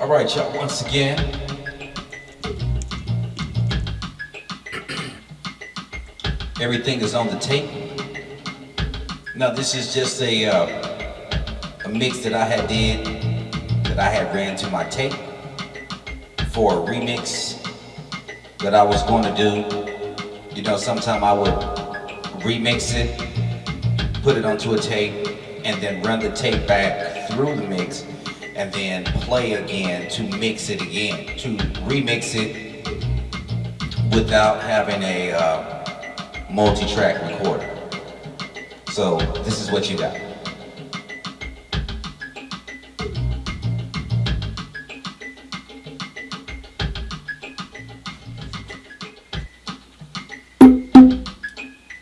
All right, y'all, once again. Everything is on the tape. Now, this is just a, uh, a mix that I had did, that I had ran to my tape for a remix that I was going to do. You know, sometime I would remix it, put it onto a tape, and then run the tape back through the mix and then play again to mix it again, to remix it without having a uh, multi-track recorder. So this is what you got.